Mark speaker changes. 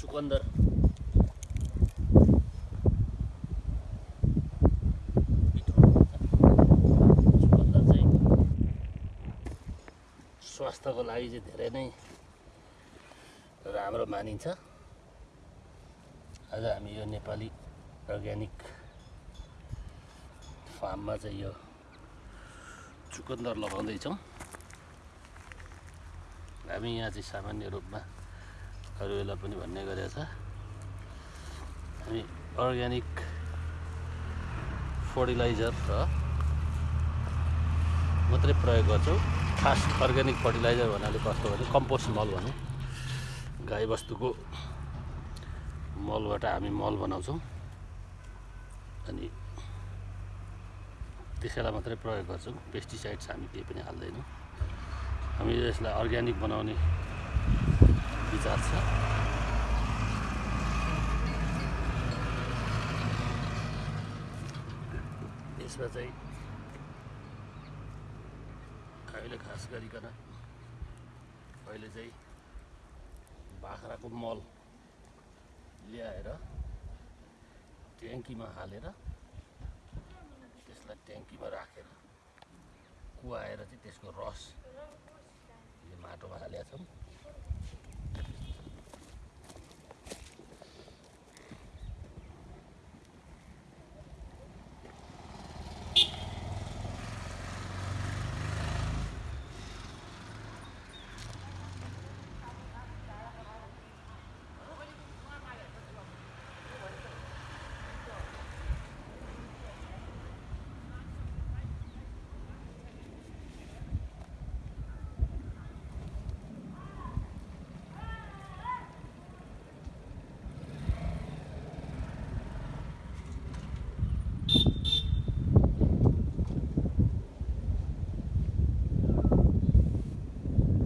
Speaker 1: हुन्छ। चुकन्दर चाहिँ स्वास्थ्यको लागि चाहिँ धेरै नै राम्रो मानिन्छ आज हामी यो नेपाली अर्ग्यानिक फार्ममा चाहिँ यो चुकन्दर लगाउँदैछौँ हामी यहाँ चाहिँ सामान्य रूपमा अरू बेला पनि भन्ने गरेको छ। हामी अर्ग्यानिक फर्टिलाइजर र मात्रै प्रयोग गर्छौँ। खास अर्ग्यानिक फर्टिलाइजर भन्नाले कस्तो भने कम्पोस्ट मल भनौँ। गाईबस्तुको मलबाट हामी मल बनाउँछौँ। अनि त्यसैलाई मात्रै प्रयोग गर्छौँ। पेस्टिसाइड्स हामी केही पनि हाल्दैनौँ। हामी यसलाई अर्ग्यानिक बनाउने विचार यसमा चाहिँ अहिले खास गरिकन अहिले चाहिँ बाख्राको मल ल्याएर ट्याङ्कीमा हालेर त्यसलाई ट्याङ्कीमा राखेर कुहाएर चाहिँ त्यसको रस माटोमा हालेका छौँ